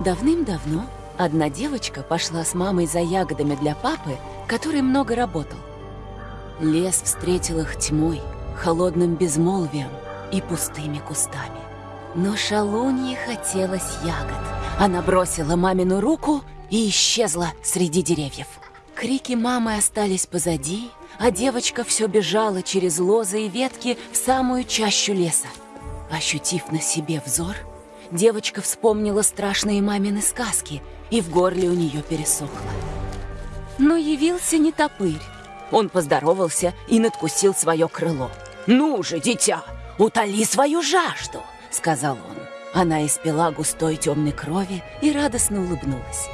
Давным-давно одна девочка пошла с мамой за ягодами для папы, который много работал. Лес встретил их тьмой, холодным безмолвием и пустыми кустами. Но шалунье хотелось ягод. Она бросила мамину руку и исчезла среди деревьев. Крики мамы остались позади, а девочка все бежала через лозы и ветки в самую чащу леса. Ощутив на себе взор, девочка вспомнила страшные мамины сказки, и в горле у нее пересохло. Но явился не топырь. Он поздоровался и надкусил свое крыло. «Ну же, дитя, утоли свою жажду!» — сказал он. Она испила густой темной крови и радостно улыбнулась.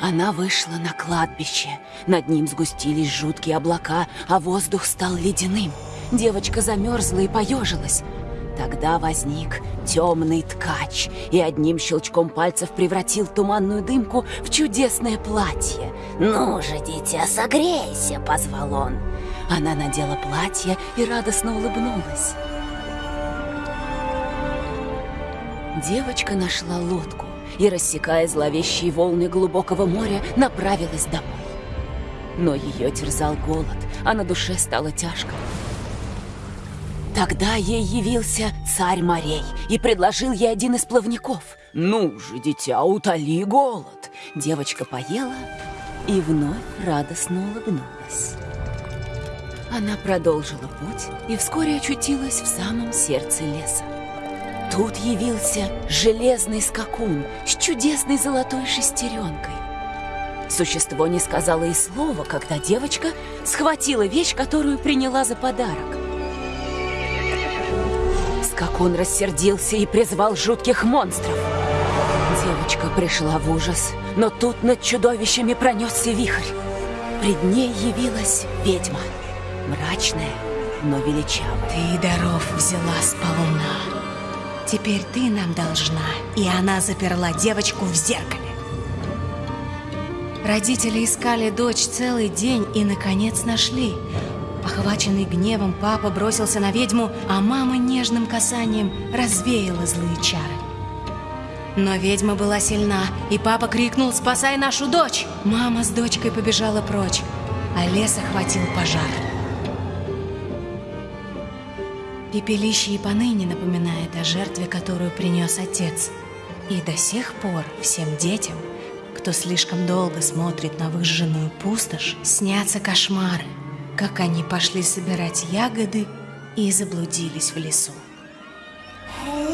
Она вышла на кладбище. Над ним сгустились жуткие облака, а воздух стал ледяным. Девочка замерзла и поежилась. Тогда возник темный ткач и одним щелчком пальцев превратил туманную дымку в чудесное платье. «Ну же, дитя, согрейся!» — позвал он. Она надела платье и радостно улыбнулась. Девочка нашла лодку и, рассекая зловещие волны глубокого моря, направилась домой. Но ее терзал голод, а на душе стало тяжко. Тогда ей явился царь морей и предложил ей один из плавников. «Ну же, дитя, утоли голод!» Девочка поела и вновь радостно улыбнулась. Она продолжила путь и вскоре очутилась в самом сердце леса. Тут явился железный скакун с чудесной золотой шестеренкой. Существо не сказала и слова, когда девочка схватила вещь, которую приняла за подарок. Скакун рассердился и призвал жутких монстров. Девочка пришла в ужас, но тут над чудовищами пронесся вихрь. Пред ней явилась ведьма, мрачная, но величавая. Ты даров взяла с полуна. Теперь ты нам должна. И она заперла девочку в зеркале. Родители искали дочь целый день и, наконец, нашли. Охваченный гневом, папа бросился на ведьму, а мама нежным касанием развеяла злые чары. Но ведьма была сильна, и папа крикнул «Спасай нашу дочь!». Мама с дочкой побежала прочь, а лес охватил пожар. Пепелище и поныне напоминает о жертве, которую принес отец. И до сих пор всем детям, кто слишком долго смотрит на выжженную пустошь, снятся кошмары, как они пошли собирать ягоды и заблудились в лесу. Dear.